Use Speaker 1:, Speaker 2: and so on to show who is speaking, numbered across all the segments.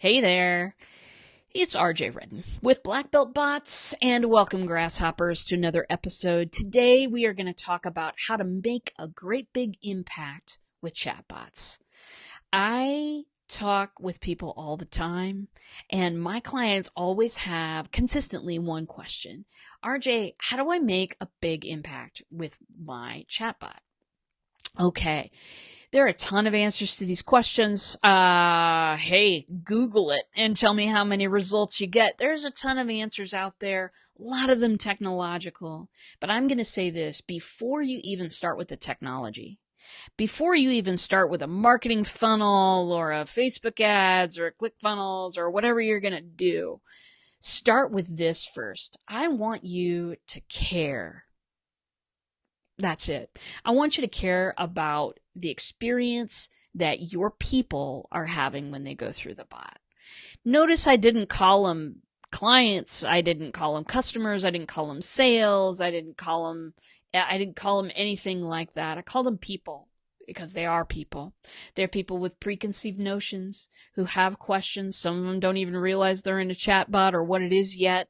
Speaker 1: Hey there. It's RJ Redden with Black Belt Bots and welcome grasshoppers to another episode. Today we are going to talk about how to make a great big impact with chatbots. I talk with people all the time and my clients always have consistently one question. RJ, how do I make a big impact with my chatbot? Okay. There are a ton of answers to these questions. Uh, hey, Google it and tell me how many results you get. There's a ton of answers out there, a lot of them technological. But I'm going to say this before you even start with the technology, before you even start with a marketing funnel or a Facebook ads or a ClickFunnels or whatever you're going to do, start with this first. I want you to care. That's it. I want you to care about the experience that your people are having when they go through the bot. Notice I didn't call them clients. I didn't call them customers. I didn't call them sales. I didn't call them, I didn't call them anything like that. I called them people because they are people. They're people with preconceived notions who have questions. Some of them don't even realize they're in a chat bot or what it is yet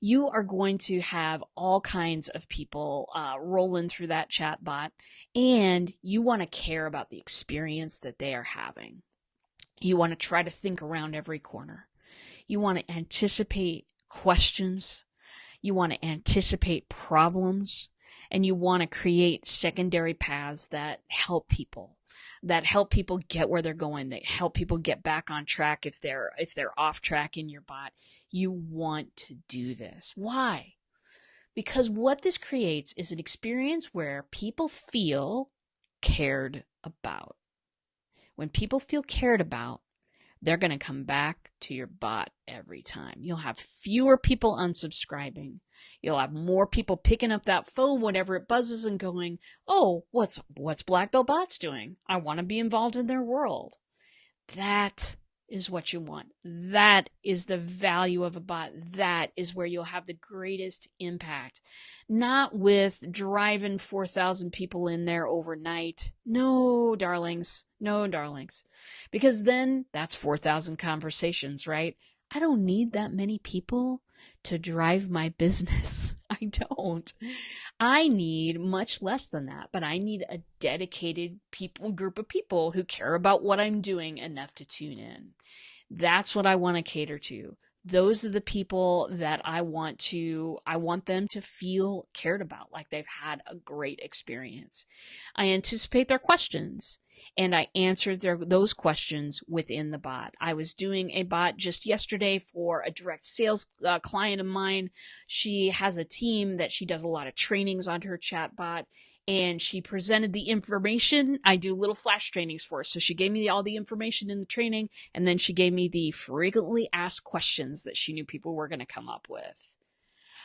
Speaker 1: you are going to have all kinds of people uh, rolling through that chat bot, and you want to care about the experience that they are having. You want to try to think around every corner. You want to anticipate questions. You want to anticipate problems. And you want to create secondary paths that help people that help people get where they're going, that help people get back on track if they're if they're off track in your bot. You want to do this. Why? Because what this creates is an experience where people feel cared about. When people feel cared about, they're going to come back to your bot every time. You'll have fewer people unsubscribing. You'll have more people picking up that phone whenever it buzzes and going, "Oh, what's what's Black Belt Bots doing? I want to be involved in their world." That is what you want. That is the value of a bot. That is where you'll have the greatest impact. Not with driving 4,000 people in there overnight. No, darlings. No, darlings. Because then that's 4,000 conversations, right? I don't need that many people to drive my business. I don't. I need much less than that, but I need a dedicated people group of people who care about what I'm doing enough to tune in. That's what I want to cater to. Those are the people that I want to I want them to feel cared about like they've had a great experience. I anticipate their questions and I answered their, those questions within the bot. I was doing a bot just yesterday for a direct sales uh, client of mine. She has a team that she does a lot of trainings on her chat bot and she presented the information. I do little flash trainings for her. So she gave me all the information in the training and then she gave me the frequently asked questions that she knew people were going to come up with.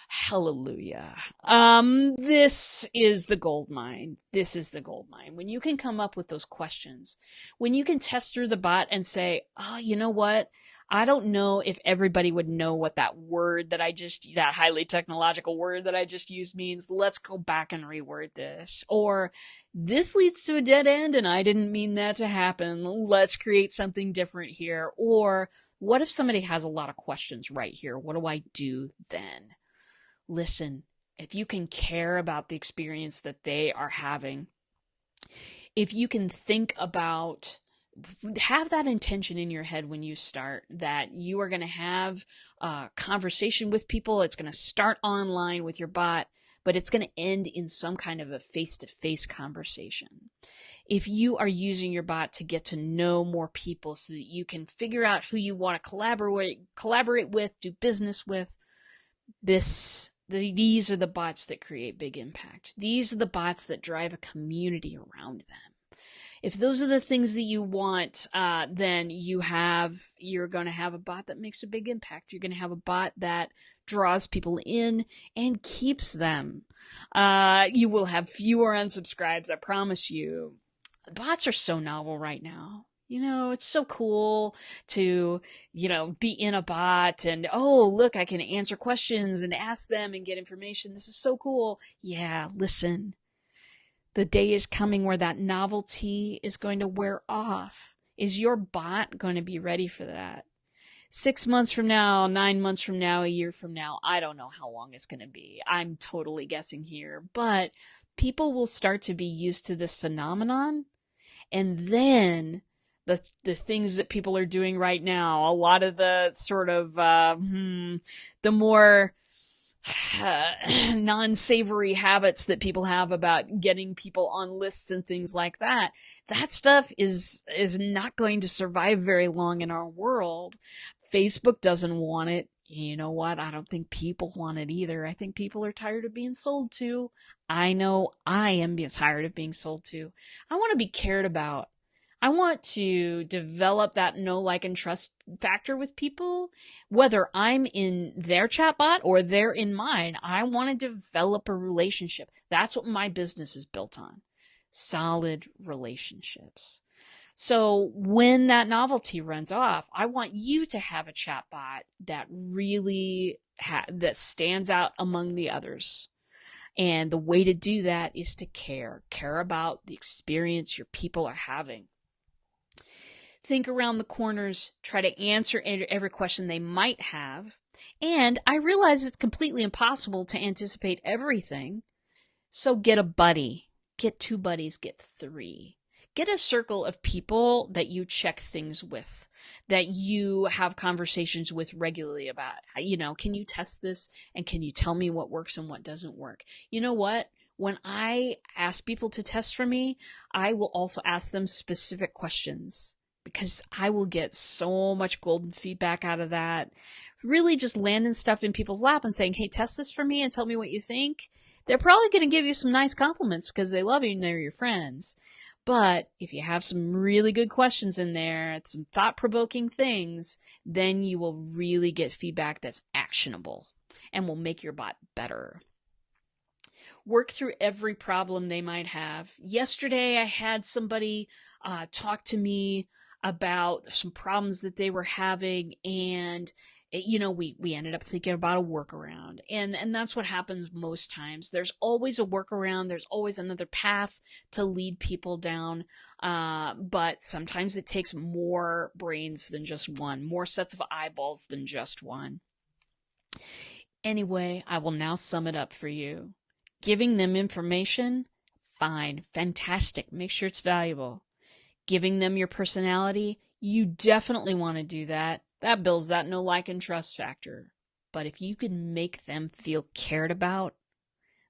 Speaker 1: Hallelujah. Um, this is the gold mine. This is the gold mine. When you can come up with those questions, when you can test through the bot and say, oh, you know what? I don't know if everybody would know what that word that I just, that highly technological word that I just used means. Let's go back and reword this. Or this leads to a dead end and I didn't mean that to happen. Let's create something different here. Or what if somebody has a lot of questions right here? What do I do then? listen, if you can care about the experience that they are having, if you can think about have that intention in your head when you start that you are going to have a conversation with people it's going to start online with your bot but it's going to end in some kind of a face-to-face conversation if you are using your bot to get to know more people so that you can figure out who you want to collaborate collaborate with do business with this the, these are the bots that create big impact. These are the bots that drive a community around them. If those are the things that you want, uh, then you have, you're going to have a bot that makes a big impact. You're going to have a bot that draws people in and keeps them. Uh, you will have fewer unsubscribes, I promise you. Bots are so novel right now you know, it's so cool to, you know, be in a bot and, oh, look, I can answer questions and ask them and get information. This is so cool. Yeah, listen. The day is coming where that novelty is going to wear off. Is your bot going to be ready for that? six months from now, nine months from now, a year from now, I don't know how long it's going to be. I'm totally guessing here, but people will start to be used to this phenomenon. And then the the things that people are doing right now, a lot of the sort of uh, hmm, the more uh, non-savory habits that people have about getting people on lists and things like that that stuff is is not going to survive very long in our world. Facebook doesn't want it. You know what? I don't think people want it either. I think people are tired of being sold to. I know i am tired of being sold to. I want to be cared about I want to develop that know, like, and trust factor with people, whether I'm in their chatbot or they're in mine. I want to develop a relationship. That's what my business is built on solid relationships. So when that novelty runs off, I want you to have a chatbot that really ha- that stands out among the others. And the way to do that is to care, care about the experience your people are having think around the corners, try to answer every question they might have. And I realize it's completely impossible to anticipate everything. So get a buddy, get two buddies, get three. Get a circle of people that you check things with, that you have conversations with regularly about. You know, can you test this and can you tell me what works and what doesn't work? You know what? When I ask people to test for me, I will also ask them specific questions because I will get so much golden feedback out of that. Really just landing stuff in people's lap and saying, hey, test this for me and tell me what you think. They're probably going to give you some nice compliments because they love you and they're your friends. But if you have some really good questions in there, some thought provoking things, then you will really get feedback that's actionable and will make your bot better. Work through every problem they might have. Yesterday, I had somebody uh, talk to me about some problems that they were having and it, you know we we ended up thinking about a workaround. And and that's what happens most times. There's always a workaround. There's always another path to lead people down uh, but sometimes it takes more brains than just one more sets of eyeballs than just one. Anyway i will now sum it up for you. Giving them information? Fine. Fantastic. Make sure it's valuable giving them your personality, you definitely want to do that. That builds that no like and trust factor. But if you can make them feel cared about,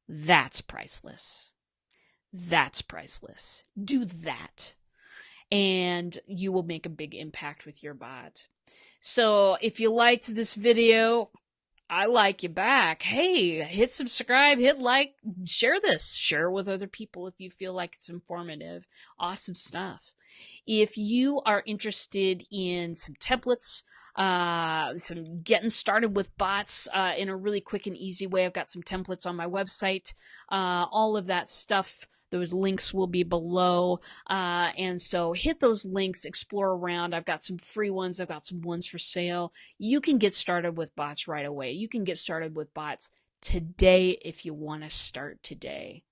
Speaker 1: that's priceless. That's priceless. Do that. And you will make a big impact with your bot. So if you liked this video, I like you back. Hey, hit subscribe, hit like, share this, share with other people if you feel like it's informative. Awesome stuff. If you are interested in some templates, uh, some getting started with bots uh, in a really quick and easy way, I've got some templates on my website. Uh, all of that stuff. Those links will be below. Uh, and so hit those links, explore around. I've got some free ones, I've got some ones for sale. You can get started with bots right away. You can get started with bots today if you want to start today.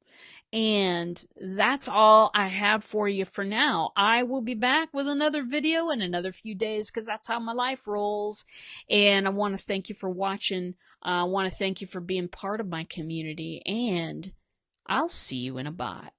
Speaker 1: And that's all I have for you for now. I will be back with another video in another few days because that's how my life rolls. And I want to thank you for watching. I want to thank you for being part of my community. And I'll see you in a bot.